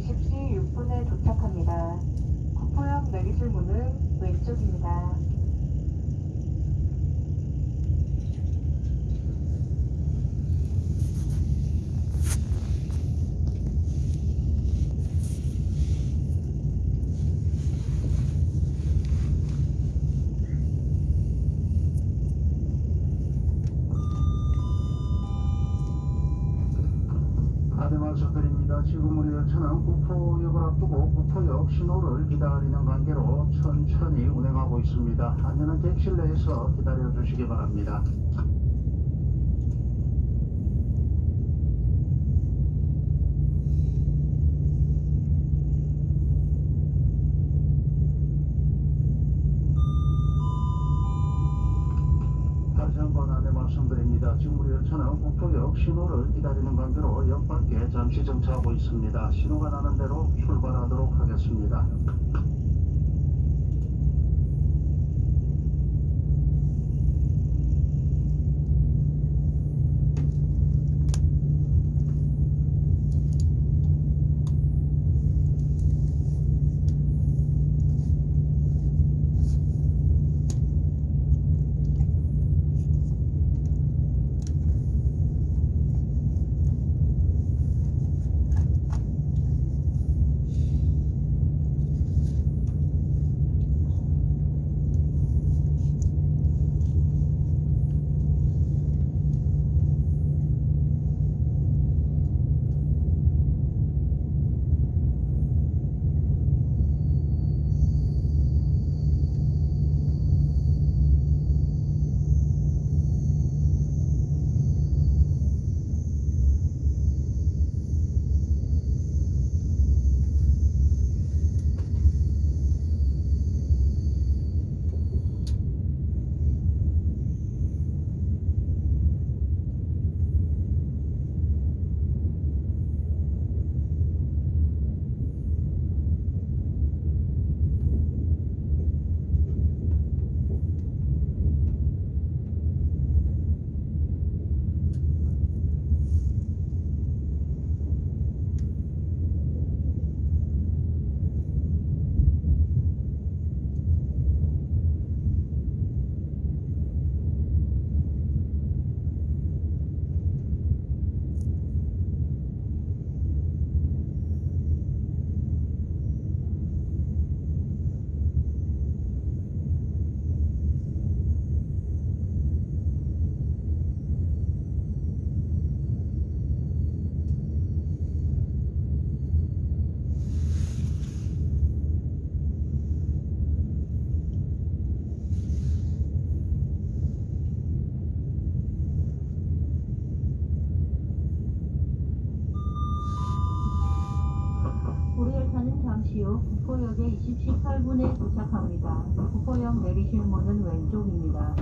20시 6분에 도착합니다. 국포역 내리실 문은 왼쪽입니다. 지금 우리 열차는 구포역 신호를 기다리는 관계로 천천히 운행하고 있습니다. 안전한 객실 내에서 기다려 주시기 바랍니다. 안내 말씀드립니다. 지금 우리 열차는 구포역 신호를 기다리는 관계로 역 밖에 잠시 정차하고 있습니다. 신호가 나는 대로 출발하도록 하겠습니다. 우리 열차는 잠시 후 구포역에 20시 8분에 도착합니다. 구포역 내리실 문은 왼쪽입니다.